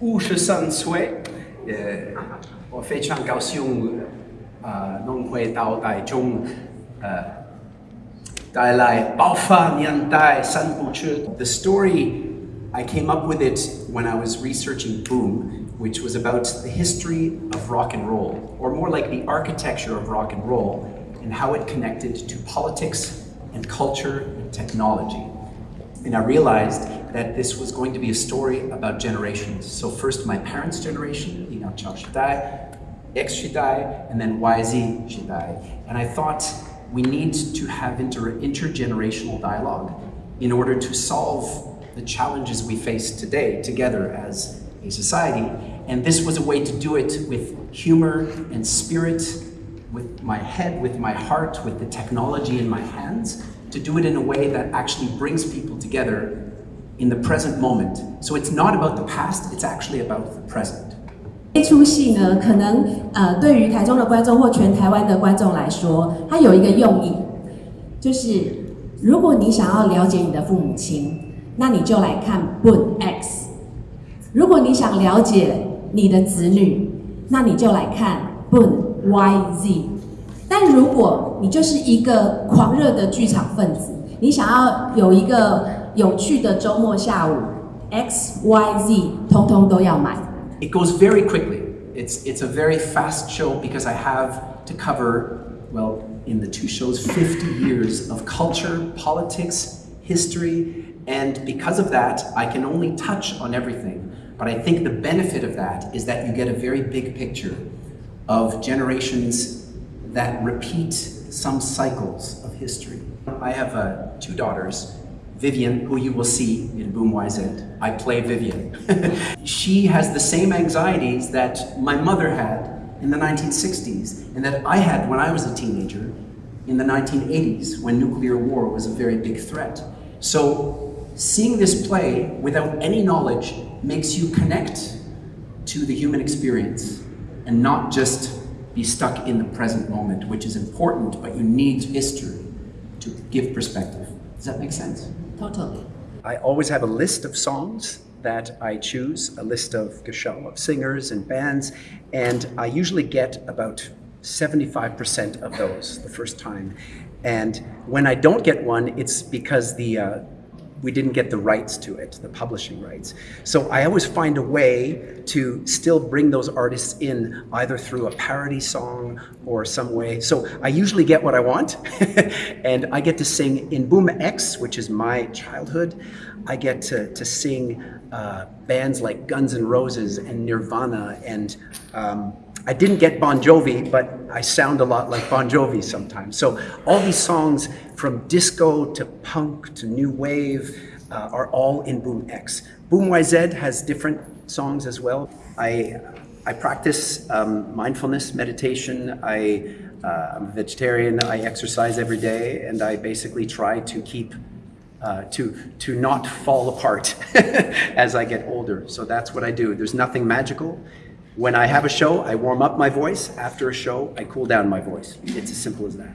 五十三岁，我非常高兴啊，龙回道台从带来包凡年代三部曲的 story。I came up with it when I was researching Boom, which was about the history of rock and roll, or more like the architecture of rock and roll, and how it connected to politics and culture and technology. And I realized that this was going to be a story about generations. So first my parents' generation, Inga Chao Shidai, X Shidai, and then YZ Shidai. And I thought we need to have inter intergenerational dialogue in order to solve the challenges we face today together as a society. And this was a way to do it with humor and spirit, with my head, with my heart, with the technology in my hands, to do it in a way that actually brings people together in the present moment. So it's not about the past, it's actually about the present. 这出戏呢，可能呃，对于台中的观众或全台湾的观众来说，它有一个用意，就是如果你想要了解你的父母亲， 那你就来看 Boon X；如果你想了解你的子女，那你就来看 Boon Y Z。但如果你就是一个狂热的剧场分子，你想要有一个有趣的周末下午，X Y Z 通通都要买。It goes very quickly. It's, it's a very fast show because I have to cover, well, in the two shows, 50 years of culture, politics, history, and because of that, I can only touch on everything. But I think the benefit of that is that you get a very big picture of generations that repeat some cycles of history. I have uh, two daughters, Vivian, who you will see in Boom YZ. I play Vivian. she has the same anxieties that my mother had in the 1960s and that I had when I was a teenager in the 1980s when nuclear war was a very big threat. So seeing this play without any knowledge makes you connect to the human experience and not just be stuck in the present moment, which is important, but you need history to give perspective. Does that make sense? Totally. I always have a list of songs that I choose, a list of Gashal, of singers and bands, and I usually get about 75% of those the first time. And when I don't get one, it's because the uh, we didn't get the rights to it, the publishing rights. So I always find a way to still bring those artists in either through a parody song or some way. So I usually get what I want and I get to sing in Boom X, which is my childhood. I get to, to sing uh, bands like Guns N' Roses and Nirvana and um, I didn't get Bon Jovi, but I sound a lot like Bon Jovi sometimes. So all these songs from disco to punk to new wave uh, are all in Boom X. Boom YZ has different songs as well. I, I practice um, mindfulness, meditation. I, uh, I'm a vegetarian. I exercise every day, and I basically try to keep uh, to, to not fall apart as I get older. So that's what I do. There's nothing magical. When I have a show, I warm up my voice. After a show, I cool down my voice. It's as simple as that.